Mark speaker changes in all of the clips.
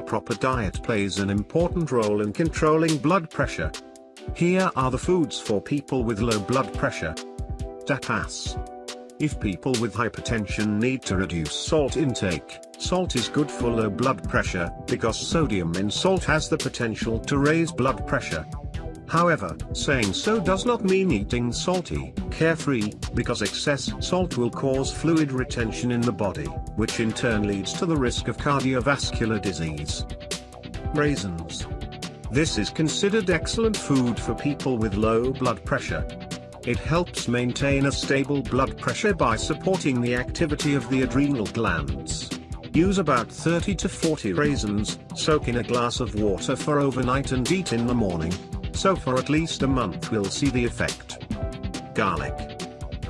Speaker 1: proper diet plays an important role in controlling blood pressure. Here are the foods for people with low blood pressure. Tapas. If people with hypertension need to reduce salt intake, salt is good for low blood pressure, because sodium in salt has the potential to raise blood pressure. However, saying so does not mean eating salty, carefree, because excess salt will cause fluid retention in the body, which in turn leads to the risk of cardiovascular disease. Raisins. This is considered excellent food for people with low blood pressure. It helps maintain a stable blood pressure by supporting the activity of the adrenal glands. Use about 30 to 40 raisins, soak in a glass of water for overnight and eat in the morning. So for at least a month we'll see the effect. Garlic.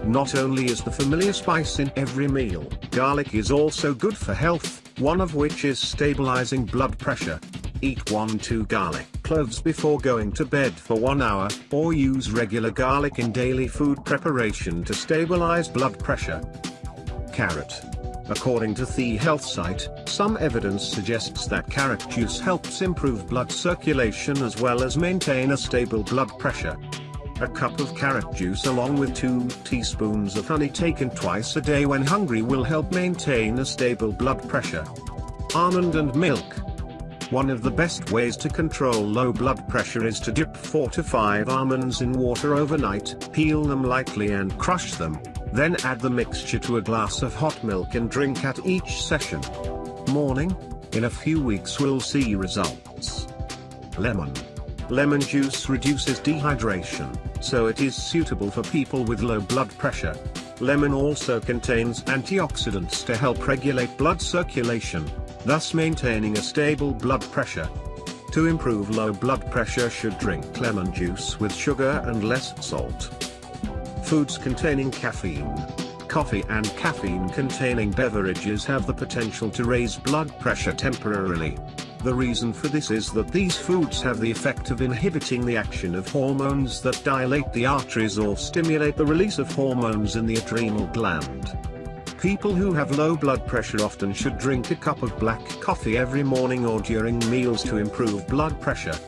Speaker 1: Not only is the familiar spice in every meal, garlic is also good for health, one of which is stabilizing blood pressure. Eat 1-2 garlic cloves before going to bed for 1 hour, or use regular garlic in daily food preparation to stabilize blood pressure. Carrot. According to the health site, some evidence suggests that carrot juice helps improve blood circulation as well as maintain a stable blood pressure. A cup of carrot juice along with 2 teaspoons of honey taken twice a day when hungry will help maintain a stable blood pressure. Almond and milk. One of the best ways to control low blood pressure is to dip 4 to 5 almonds in water overnight, peel them lightly and crush them, then add the mixture to a glass of hot milk and drink at each session. Morning? In a few weeks we'll see results. Lemon. Lemon juice reduces dehydration, so it is suitable for people with low blood pressure. Lemon also contains antioxidants to help regulate blood circulation, thus maintaining a stable blood pressure. To improve low blood pressure should drink lemon juice with sugar and less salt. Foods containing caffeine. Coffee and caffeine-containing beverages have the potential to raise blood pressure temporarily. The reason for this is that these foods have the effect of inhibiting the action of hormones that dilate the arteries or stimulate the release of hormones in the adrenal gland. People who have low blood pressure often should drink a cup of black coffee every morning or during meals to improve blood pressure.